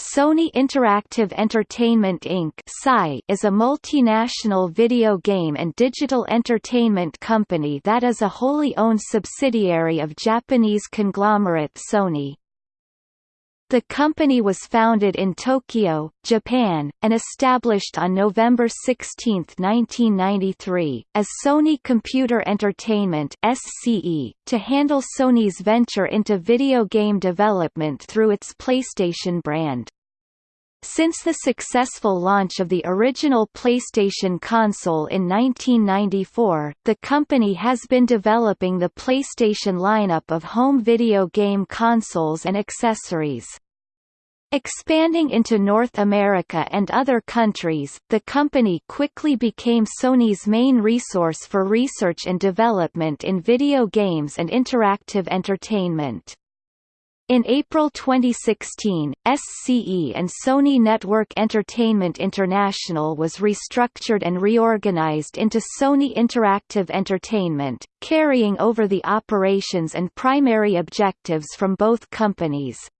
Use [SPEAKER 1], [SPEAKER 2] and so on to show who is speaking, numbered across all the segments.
[SPEAKER 1] Sony Interactive Entertainment Inc. is a multinational video game and digital entertainment company that is a wholly owned subsidiary of Japanese conglomerate Sony. The company was founded in Tokyo, Japan, and established on November 16, 1993, as Sony Computer Entertainment (SCE) to handle Sony's venture into video game development through its PlayStation brand. Since the successful launch of the original PlayStation console in 1994, the company has been developing the PlayStation lineup of home video game consoles and accessories. Expanding into North America and other countries, the company quickly became Sony's main resource for research and development in video games and interactive entertainment. In April 2016, SCE and Sony Network Entertainment International was restructured and reorganized into Sony Interactive Entertainment, carrying over the operations and primary objectives from both companies.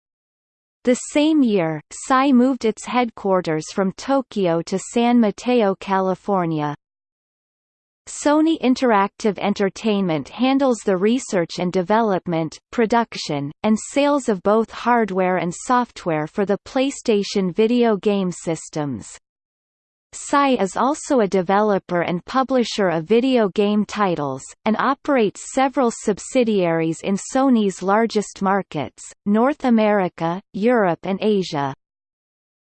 [SPEAKER 1] The same year, SCE moved its headquarters from Tokyo to San Mateo, California. Sony Interactive Entertainment handles the research and development, production, and sales of both hardware and software for the PlayStation video game systems. SCE is also a developer and publisher of video game titles, and operates several subsidiaries in Sony's largest markets, North America, Europe and Asia.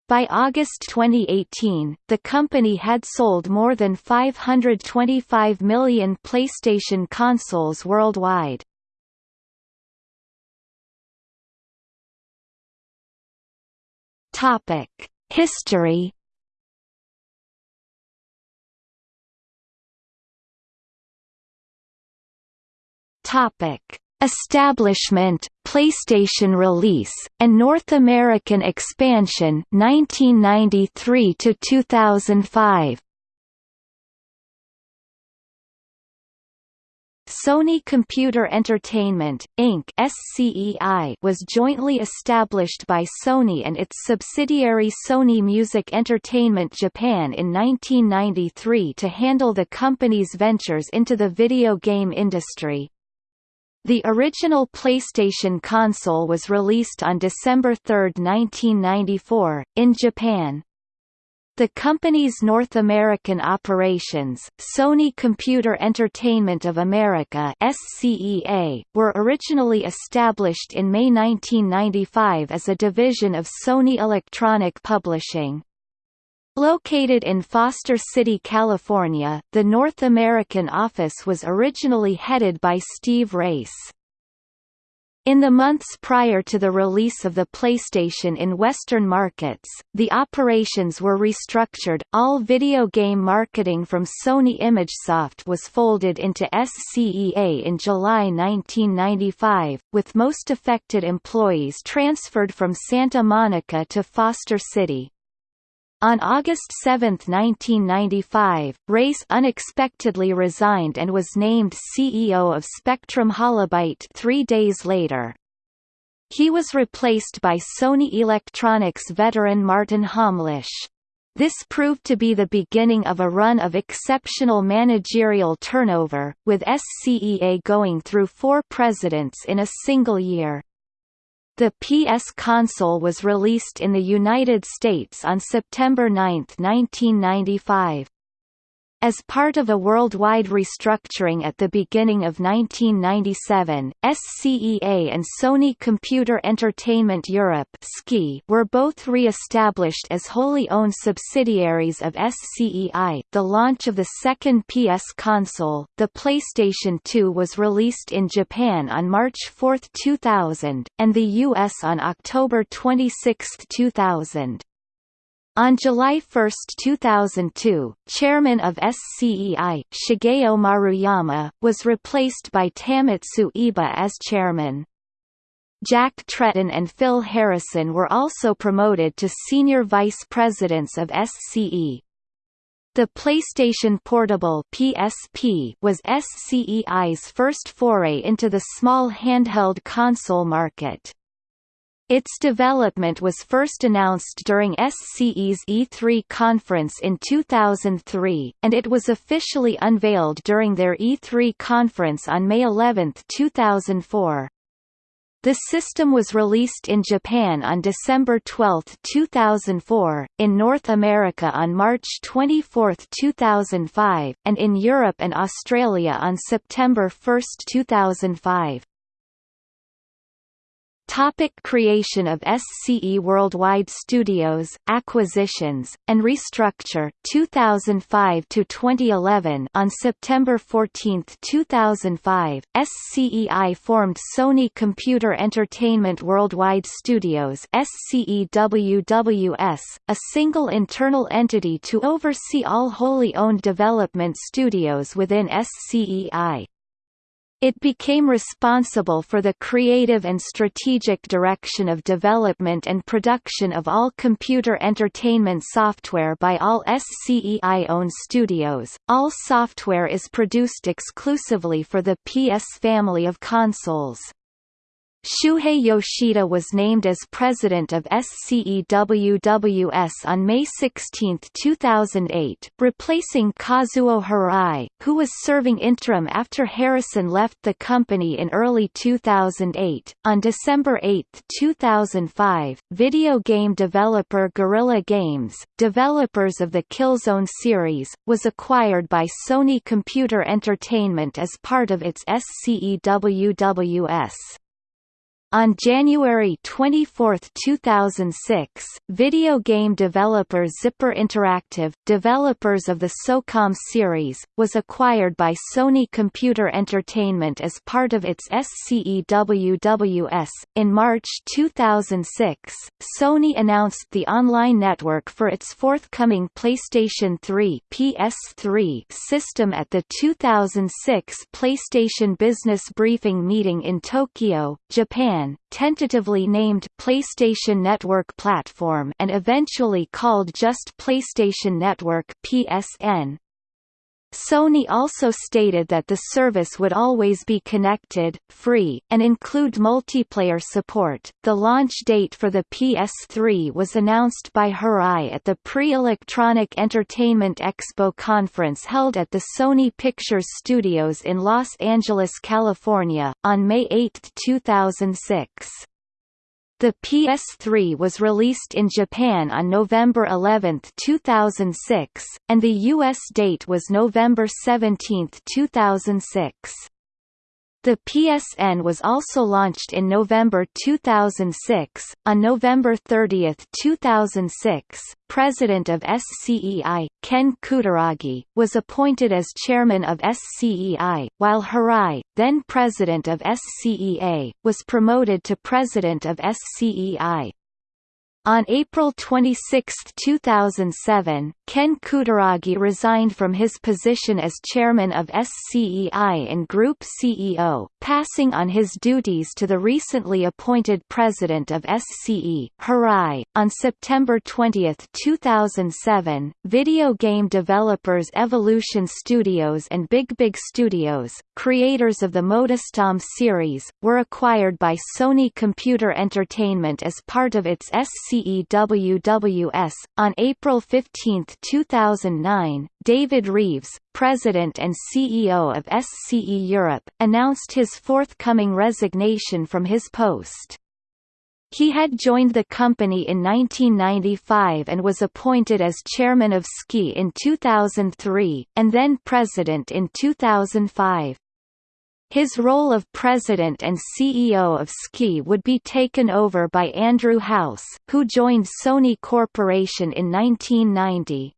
[SPEAKER 1] By August 2018, the company had sold more than 525 million PlayStation consoles worldwide. History Topic: Establishment, PlayStation release, and North American expansion 1993 to 2005. Sony Computer Entertainment, Inc. SCEI was jointly established by Sony and its subsidiary Sony Music Entertainment Japan in 1993 to handle the company's ventures into the video game industry. The original PlayStation console was released on December 3, 1994, in Japan. The company's North American operations, Sony Computer Entertainment of America (SCEA), were originally established in May 1995 as a division of Sony Electronic Publishing. Located in Foster City, California, the North American office was originally headed by Steve Race. In the months prior to the release of the PlayStation in Western markets, the operations were restructured. All video game marketing from Sony ImageSoft was folded into SCEA in July 1995, with most affected employees transferred from Santa Monica to Foster City. On August 7, 1995, Race unexpectedly resigned and was named CEO of Spectrum Holobyte three days later. He was replaced by Sony Electronics veteran Martin Homlish. This proved to be the beginning of a run of exceptional managerial turnover, with SCEA going through four presidents in a single year. The PS console was released in the United States on September 9, 1995. As part of a worldwide restructuring at the beginning of 1997, SCEA and Sony Computer Entertainment Europe were both re-established as wholly owned subsidiaries of SCEI. The launch of the second PS console, the PlayStation 2 was released in Japan on March 4, 2000, and the US on October 26, 2000. On July 1, 2002, chairman of SCEI, Shigeo Maruyama, was replaced by Tamotsu Iba as chairman. Jack Tretton and Phil Harrison were also promoted to senior vice presidents of SCE. The PlayStation Portable PSP was SCEI's first foray into the small handheld console market. Its development was first announced during SCE's E3 conference in 2003, and it was officially unveiled during their E3 conference on May 11, 2004. The system was released in Japan on December 12, 2004, in North America on March 24, 2005, and in Europe and Australia on September 1, 2005. Topic creation of SCE Worldwide Studios, acquisitions, and restructure 2005 to 2011 On September 14, 2005, SCEI formed Sony Computer Entertainment Worldwide Studios SCEWWS, a single internal entity to oversee all wholly owned development studios within SCEI. It became responsible for the creative and strategic direction of development and production of all computer entertainment software by all SCEI-owned studios. All software is produced exclusively for the PS family of consoles. Shuhei Yoshida was named as president of SCEWWS on May 16, 2008, replacing Kazuo Hirai, who was serving interim after Harrison left the company in early 2008. On December 8, 2005, video game developer Guerrilla Games, developers of the Killzone series, was acquired by Sony Computer Entertainment as part of its SCEWWS. On January 24, 2006, video game developer Zipper Interactive, developers of the SOCOM series, was acquired by Sony Computer Entertainment as part of its SCEWWS. In March 2006, Sony announced the online network for its forthcoming PlayStation 3 PS3 system at the 2006 PlayStation Business Briefing meeting in Tokyo, Japan Tentatively named PlayStation Network Platform and eventually called just PlayStation Network PSN. Sony also stated that the service would always be connected, free, and include multiplayer support. The launch date for the PS3 was announced by Hirai at the Pre-Electronic Entertainment Expo conference held at the Sony Pictures Studios in Los Angeles, California, on May 8, 2006. The PS3 was released in Japan on November 11, 2006, and the US date was November 17, 2006. The PSN was also launched in November 2006. On November 30, 2006, President of SCEI, Ken Kutaragi, was appointed as chairman of SCEI, while Hirai, then president of SCEA, was promoted to president of SCEI. On April 26, 2007, Ken Kutaragi resigned from his position as chairman of SCEI and group CEO, passing on his duties to the recently appointed president of SCE, Hirai. On September 20, 2007, video game developers Evolution Studios and Big Big Studios, creators of the Motorstorm series, were acquired by Sony Computer Entertainment as part of its SCEWWS. On April 15, 2009, David Reeves, president and CEO of SCE Europe, announced his forthcoming resignation from his post. He had joined the company in 1995 and was appointed as chairman of SCE in 2003, and then president in 2005. His role of president and CEO of SCE would be taken over by Andrew House, who joined Sony Corporation in 1990.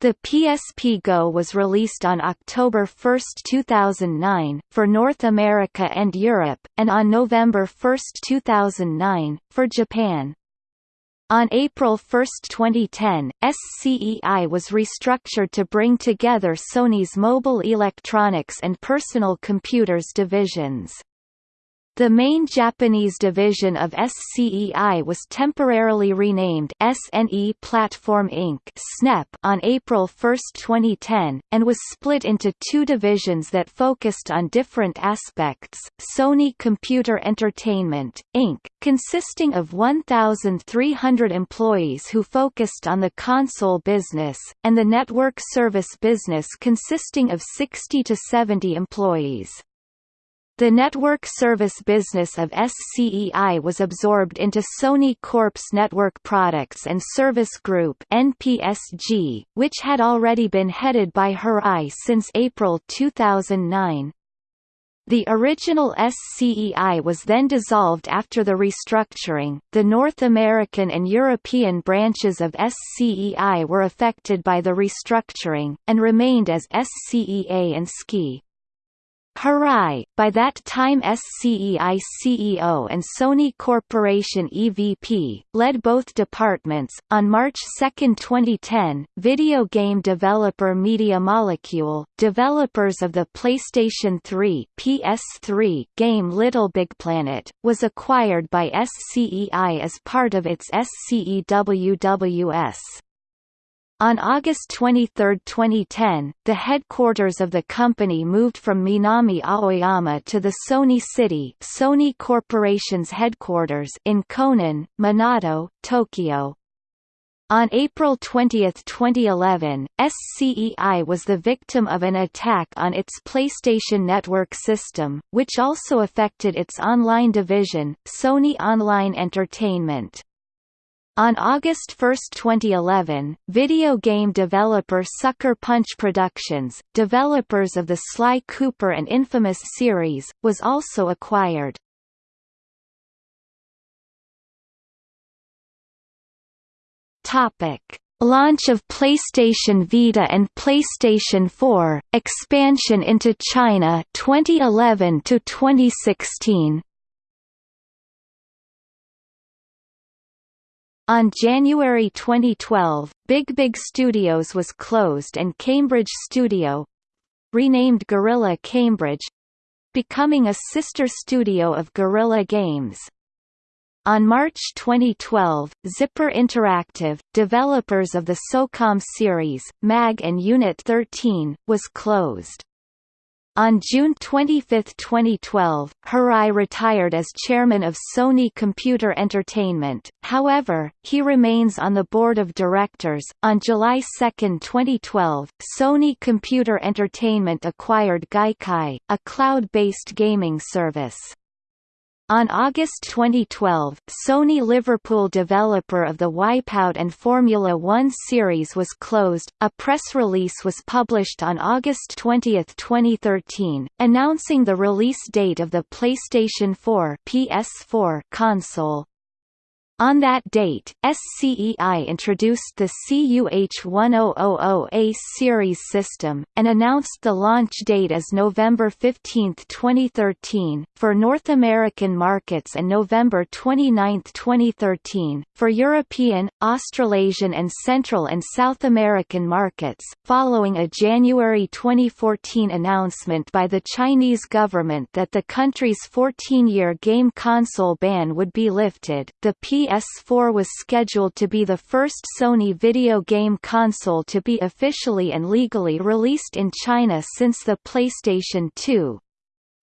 [SPEAKER 1] The PSP Go was released on October 1, 2009, for North America and Europe, and on November 1, 2009, for Japan. On April 1, 2010, SCEI was restructured to bring together Sony's mobile electronics and personal computers divisions. The main Japanese division of SCEI was temporarily renamed SNE Platform Inc. (SNEP) on April 1, 2010, and was split into two divisions that focused on different aspects: Sony Computer Entertainment Inc., consisting of 1,300 employees who focused on the console business, and the Network Service business consisting of 60 to 70 employees. The network service business of SCEI was absorbed into Sony Corp's Network Products and Service Group NPSG, which had already been headed by Hirai since April 2009. The original SCEI was then dissolved after the restructuring. The North American and European branches of SCEI were affected by the restructuring, and remained as SCEA and SCI. Hirai, by that time SCEI CEO and Sony Corporation EVP, led both departments. On March 2, 2010, video game developer Media Molecule, developers of the PlayStation 3 (PS3) game Little Big Planet, was acquired by SCEI as part of its SCEWWS. On August 23, 2010, the headquarters of the company moved from Minami Aoyama to the Sony City Sony Corporation's headquarters in Konan, Minato, Tokyo. On April 20, 2011, SCEI was the victim of an attack on its PlayStation Network system, which also affected its online division, Sony Online Entertainment. On August 1, 2011, video game developer Sucker Punch Productions, developers of the Sly Cooper and Infamous series, was also acquired. Topic: Launch of PlayStation Vita and PlayStation 4, expansion into China 2011 to 2016. On January 2012, Big Big Studios was closed and Cambridge Studio renamed Guerrilla Cambridge becoming a sister studio of Guerrilla Games. On March 2012, Zipper Interactive, developers of the SOCOM series, MAG and Unit 13, was closed. On June 25, 2012, Hirai retired as chairman of Sony Computer Entertainment, however, he remains on the board of directors. On July 2, 2012, Sony Computer Entertainment acquired Gaikai, a cloud based gaming service. On August 2012, Sony Liverpool developer of the Wipeout and Formula One series was closed. A press release was published on August 20, 2013, announcing the release date of the PlayStation 4 PS4 console. On that date, SCEI introduced the CUH-1000A series system, and announced the launch date as November 15, 2013, for North American markets and November 29, 2013, for European, Australasian and Central and South American markets, following a January 2014 announcement by the Chinese government that the country's 14-year game console ban would be lifted. The PS PS4 was scheduled to be the first Sony video game console to be officially and legally released in China since the PlayStation 2.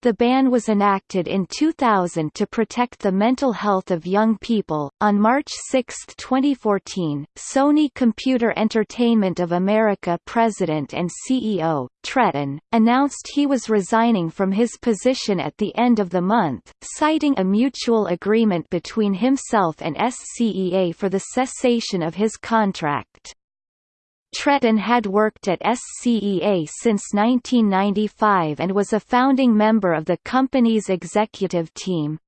[SPEAKER 1] The ban was enacted in 2000 to protect the mental health of young people. On March 6, 2014, Sony Computer Entertainment of America president and CEO, Tretton, announced he was resigning from his position at the end of the month, citing a mutual agreement between himself and SCEA for the cessation of his contract. Tretton had worked at SCEA since 1995 and was a founding member of the company's executive team.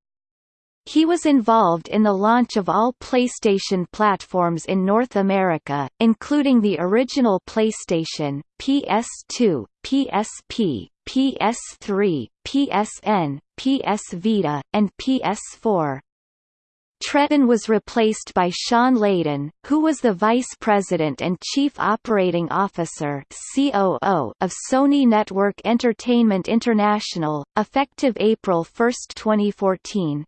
[SPEAKER 1] He was involved in the launch of all PlayStation platforms in North America, including the original PlayStation, PS2, PSP, PS3, PSN, PS Vita, and PS4. Tretton was replaced by Shawn Layden, who was the Vice President and Chief Operating Officer (COO) of Sony Network Entertainment International, effective April 1, 2014.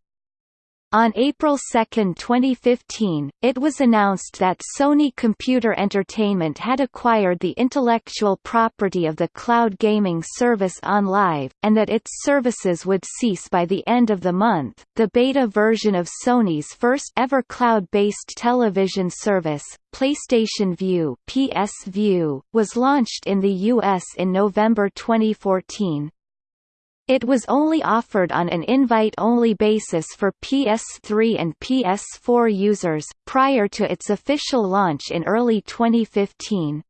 [SPEAKER 1] On April 2, 2015, it was announced that Sony Computer Entertainment had acquired the intellectual property of the cloud gaming service OnLive, and that its services would cease by the end of the month. The beta version of Sony's first ever cloud-based television service, PlayStation Vue (PS Vue), was launched in the US in November 2014. It was only offered on an invite-only basis for PS3 and PS4 users, prior to its official launch in early 2015.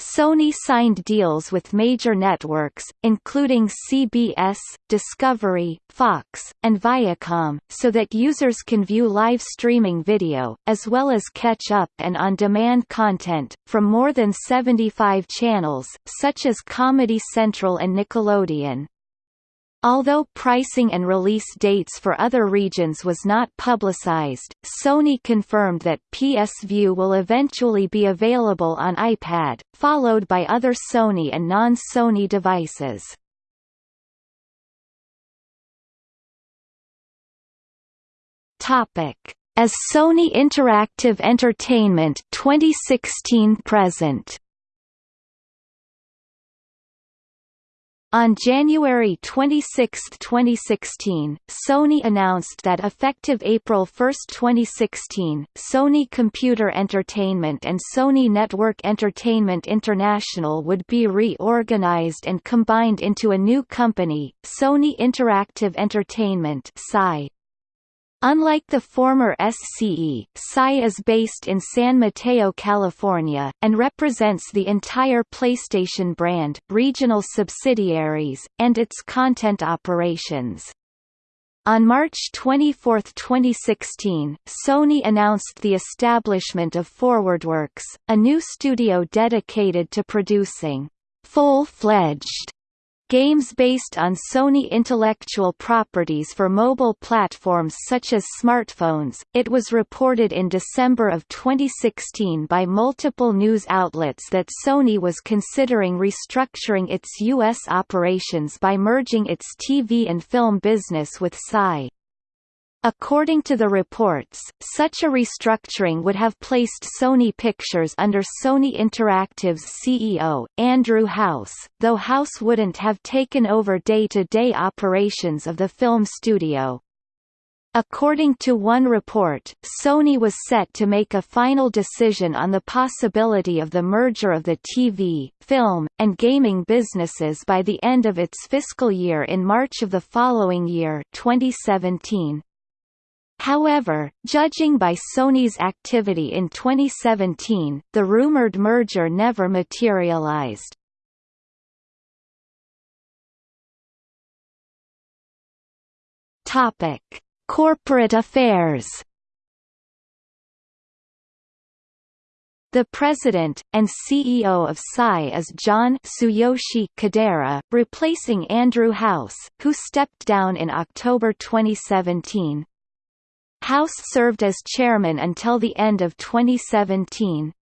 [SPEAKER 1] Sony signed deals with major networks, including CBS, Discovery, Fox, and Viacom, so that users can view live streaming video, as well as catch-up and on-demand content, from more than 75 channels, such as Comedy Central and Nickelodeon. Although pricing and release dates for other regions was not publicized, Sony confirmed that PS Vue will eventually be available on iPad, followed by other Sony and non-Sony devices. As Sony Interactive Entertainment 2016 present. On January 26, 2016, Sony announced that effective April 1, 2016, Sony Computer Entertainment and Sony Network Entertainment International would be reorganized and combined into a new company, Sony Interactive Entertainment (SI). Unlike the former SCE, SCI is based in San Mateo, California, and represents the entire PlayStation brand, regional subsidiaries, and its content operations. On March 24, 2016, Sony announced the establishment of ForwardWorks, a new studio dedicated to producing full-fledged Games based on Sony intellectual properties for mobile platforms such as smartphones. It was reported in December of 2016 by multiple news outlets that Sony was considering restructuring its U.S. operations by merging its TV and film business with SCI. According to the reports, such a restructuring would have placed Sony Pictures under Sony Interactive's CEO, Andrew House, though House wouldn't have taken over day-to-day -day operations of the film studio. According to one report, Sony was set to make a final decision on the possibility of the merger of the TV, film, and gaming businesses by the end of its fiscal year in March of the following year 2017. However, judging by Sony's activity in 2017, the rumored merger never materialized. Topic: Corporate affairs. The president, and CEO of SCI is John Tsuyoshi Kodera, replacing Andrew House, who stepped down in October 2017. House served as chairman until the end of 2017.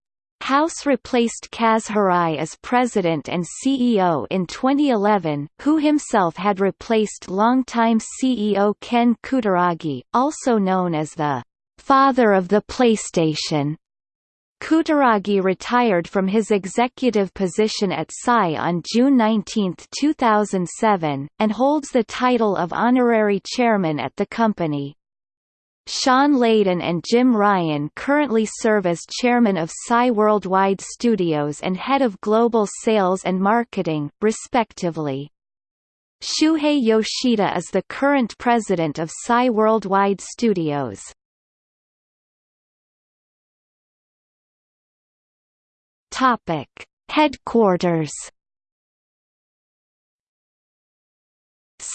[SPEAKER 1] House replaced Kaz Hirai as president and CEO in 2011, who himself had replaced longtime CEO Ken Kutaragi, also known as the father of the PlayStation. Kutaragi retired from his executive position at SCI on June 19, 2007, and holds the title of honorary chairman at the company. Shawn Layden and Jim Ryan currently serve as chairman of SCI Worldwide Studios and head of global sales and marketing, respectively. Shuhei Yoshida is the current president of SCI Worldwide Studios. Topic: Headquarters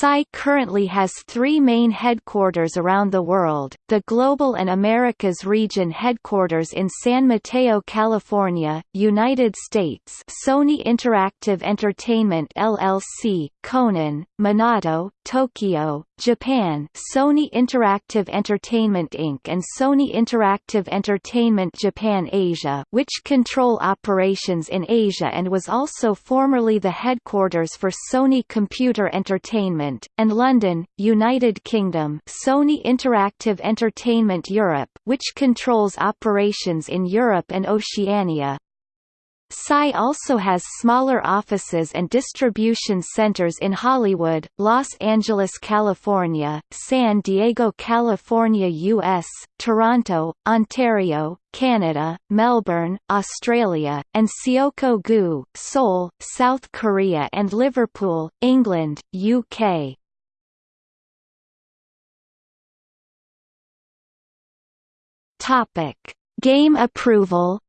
[SPEAKER 1] SAI currently has three main headquarters around the world, the Global and Americas region headquarters in San Mateo, California, United States Sony Interactive Entertainment LLC, Konan, Minato, Tokyo, Japan Sony Interactive Entertainment Inc. and Sony Interactive Entertainment Japan Asia which control operations in Asia and was also formerly the headquarters for Sony Computer Entertainment, and London, United Kingdom Sony Interactive Entertainment Europe which controls operations in Europe and Oceania. SAI also has smaller offices and distribution centers in Hollywood, Los Angeles, California, San Diego, California, U.S., Toronto, Ontario, Canada, Melbourne, Australia, and Seocho-gu, Seoul, South Korea and Liverpool, England, UK. Game approval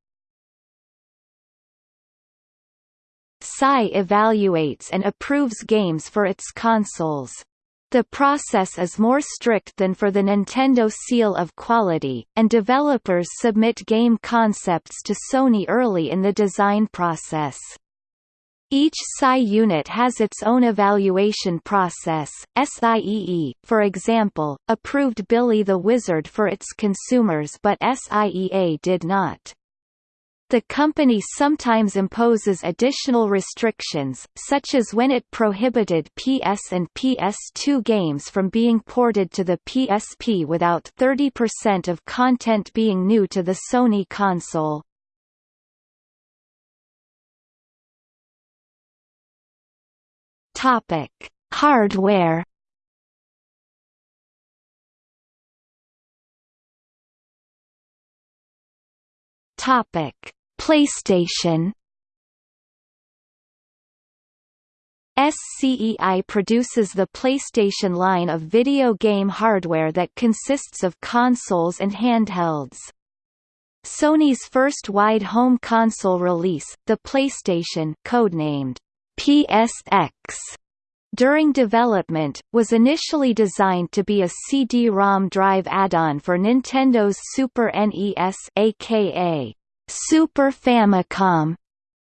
[SPEAKER 1] SAI evaluates and approves games for its consoles. The process is more strict than for the Nintendo Seal of Quality, and developers submit game concepts to Sony early in the design process. Each SAI unit has its own evaluation process. SIEE, for example, approved Billy the Wizard for its consumers but SIEA did not. The company sometimes imposes additional restrictions, such as when it prohibited PS and PS2 games from being ported to the PSP without 30% of content being new to the Sony console. Topic: Hardware Topic: PlayStation SCEI produces the PlayStation line of video game hardware that consists of consoles and handhelds. Sony's first wide home console release, the PlayStation codenamed PSX, during development, was initially designed to be a CD-ROM drive add-on for Nintendo's Super NES aka Super Famicom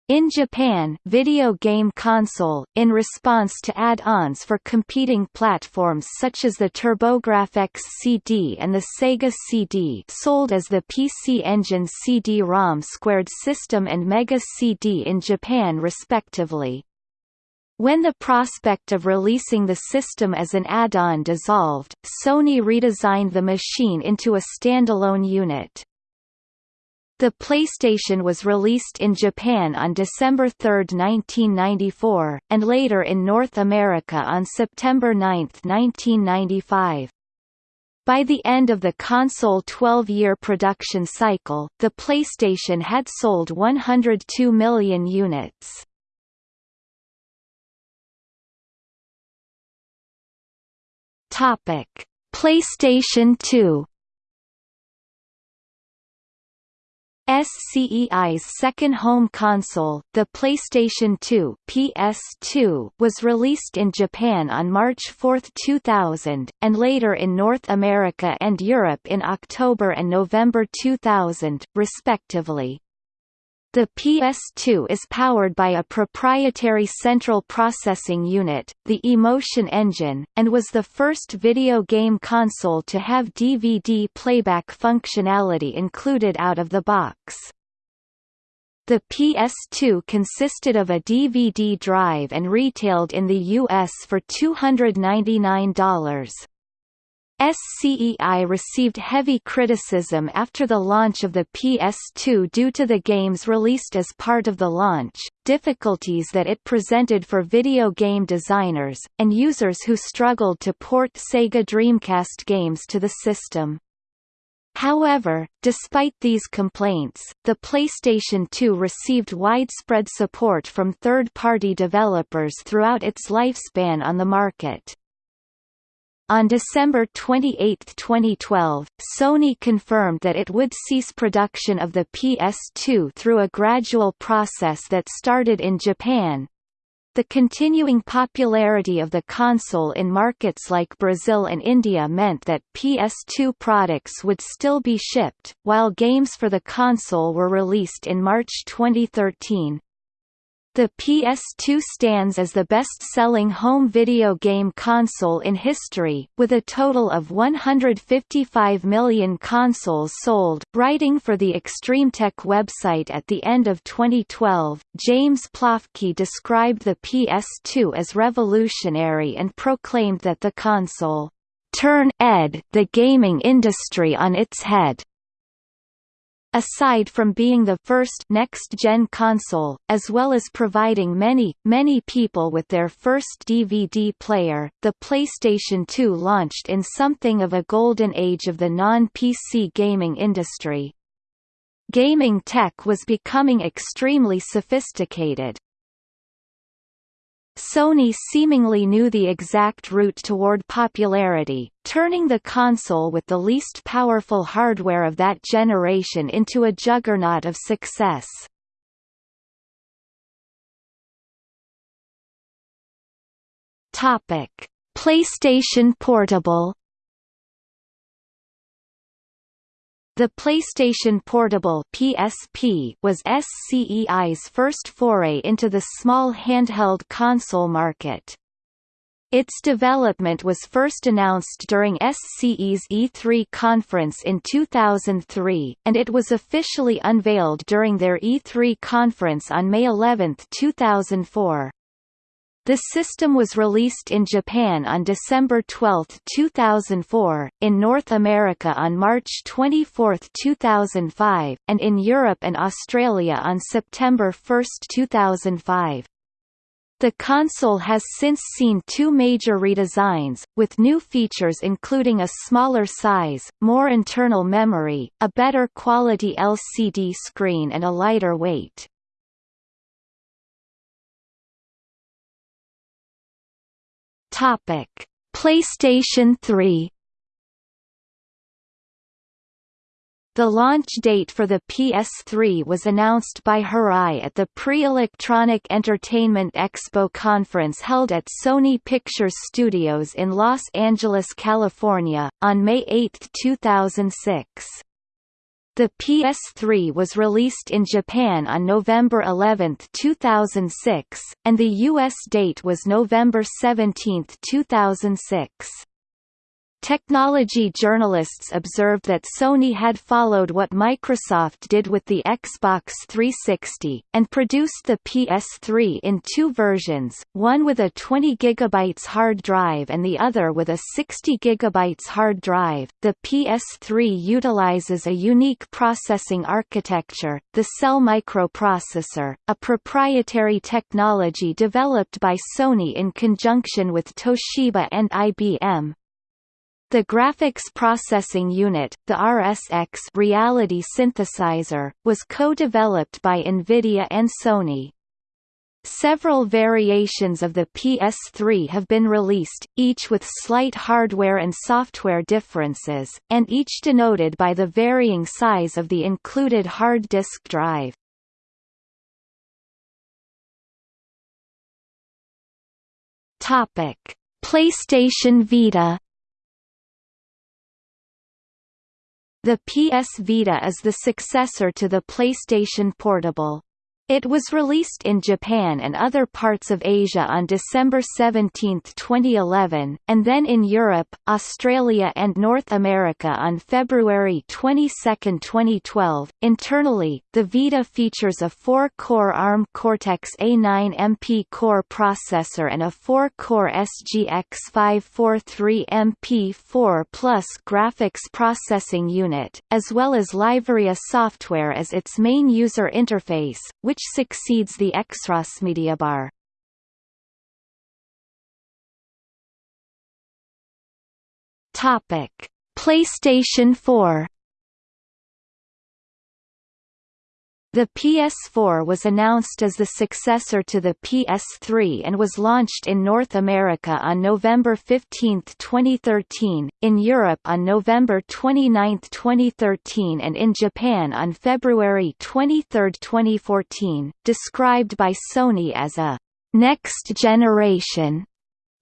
[SPEAKER 1] in Japan video game console, in response to add-ons for competing platforms such as the TurboGrafx CD and the Sega CD sold as the PC Engine CD-ROM Squared System and Mega CD in Japan respectively. When the prospect of releasing the system as an add-on dissolved, Sony redesigned the machine into a standalone unit. The PlayStation was released in Japan on December 3, 1994, and later in North America on September 9, 1995. By the end of the console 12-year production cycle, the PlayStation had sold 102 million units. PlayStation 2 SCEI's second home console, the PlayStation 2 PS2, was released in Japan on March 4, 2000, and later in North America and Europe in October and November 2000, respectively. The PS2 is powered by a proprietary central processing unit, the Emotion Engine, and was the first video game console to have DVD playback functionality included out of the box. The PS2 consisted of a DVD drive and retailed in the US for $299. SCEI received heavy criticism after the launch of the PS2 due to the games released as part of the launch, difficulties that it presented for video game designers, and users who struggled to port Sega Dreamcast games to the system. However, despite these complaints, the PlayStation 2 received widespread support from third-party developers throughout its lifespan on the market. On December 28, 2012, Sony confirmed that it would cease production of the PS2 through a gradual process that started in Japan. The continuing popularity of the console in markets like Brazil and India meant that PS2 products would still be shipped, while games for the console were released in March 2013. The PS2 stands as the best-selling home video game console in history, with a total of 155 million consoles sold. Writing for the ExtremeTech website at the end of 2012, James Plafke described the PS2 as revolutionary and proclaimed that the console turn ed the gaming industry on its head. Aside from being the first next-gen console, as well as providing many, many people with their first DVD player, the PlayStation 2 launched in something of a golden age of the non-PC gaming industry. Gaming tech was becoming extremely sophisticated, Sony seemingly knew the exact route toward popularity, turning the console with the least powerful hardware of that generation into a juggernaut of success. PlayStation Portable The PlayStation Portable (PSP) was SCEI's first foray into the small handheld console market. Its development was first announced during SCE's E3 conference in 2003, and it was officially unveiled during their E3 conference on May 11, 2004. The system was released in Japan on December 12, 2004, in North America on March 24, 2005, and in Europe and Australia on September 1, 2005. The console has since seen two major redesigns, with new features including a smaller size, more internal memory, a better quality LCD screen and a lighter weight. Topic: PlayStation 3 The launch date for the PS3 was announced by Hirai at the Pre-Electronic Entertainment Expo conference held at Sony Pictures Studios in Los Angeles, California, on May 8, 2006. The PS3 was released in Japan on November 11, 2006, and the US date was November 17, 2006. Technology journalists observed that Sony had followed what Microsoft did with the Xbox 360, and produced the PS3 in two versions, one with a 20 GB hard drive and the other with a 60 GB hard drive. The PS3 utilizes a unique processing architecture, the Cell microprocessor, a proprietary technology developed by Sony in conjunction with Toshiba and IBM, the Graphics Processing Unit, the RSX reality synthesizer, was co-developed by NVIDIA and Sony. Several variations of the PS3 have been released, each with slight hardware and software differences, and each denoted by the varying size of the included hard disk drive. PlayStation Vita The PS Vita is the successor to the PlayStation Portable. It was released in Japan and other parts of Asia on December 17, 2011, and then in Europe, Australia and North America on February 22, 2012. Internally, the Vita features a 4-core ARM Cortex-A9 MP core processor and a 4-core SGX 543 MP4 Plus graphics processing unit, as well as LiveArea software as its main user interface, which which succeeds the Mediabar. Topic: PlayStation 4 The PS4 was announced as the successor to the PS3 and was launched in North America on November 15, 2013, in Europe on November 29, 2013 and in Japan on February 23, 2014, described by Sony as a Next generation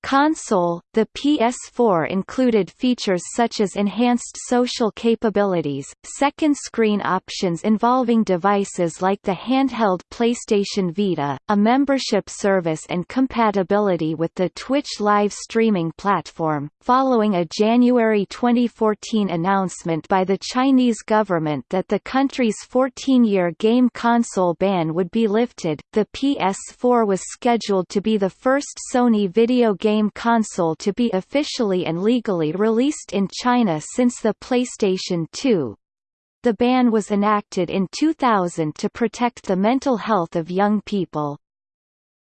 [SPEAKER 1] console, the PS4 included features such as enhanced social capabilities, second screen options involving devices like the handheld PlayStation Vita, a membership service and compatibility with the Twitch live streaming platform. Following a January 2014 announcement by the Chinese government that the country's 14-year game console ban would be lifted, the PS4 was scheduled to be the first Sony video game game console to be officially and legally released in China since the PlayStation 2. The ban was enacted in 2000 to protect the mental health of young people.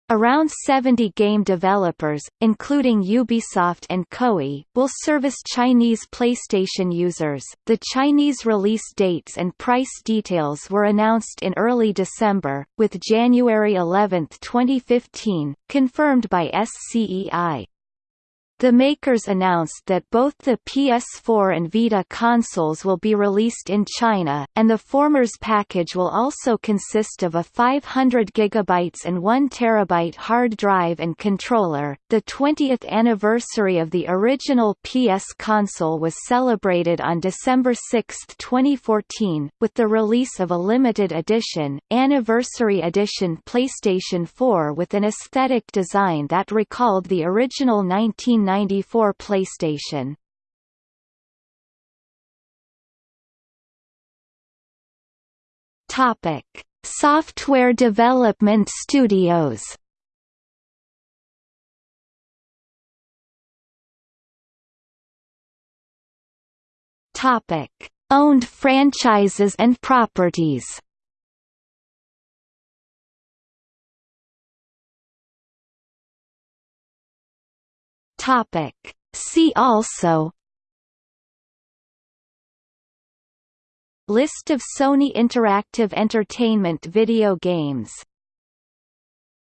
[SPEAKER 1] Around 70 game developers, including Ubisoft and Koei, will service Chinese PlayStation users. The Chinese release dates and price details were announced in early December, with January 11, 2015, confirmed by SCEI. The makers announced that both the PS4 and Vita consoles will be released in China, and the former's package will also consist of a 500 GB and 1 TB hard drive and controller. The 20th anniversary of the original PS console was celebrated on December 6, 2014, with the release of a limited edition, Anniversary Edition PlayStation 4 with an aesthetic design that recalled the original 19 1994 PlayStation. Topic: Software Development Studios. Topic: Owned franchises and properties. Topic. See also List of Sony Interactive Entertainment video games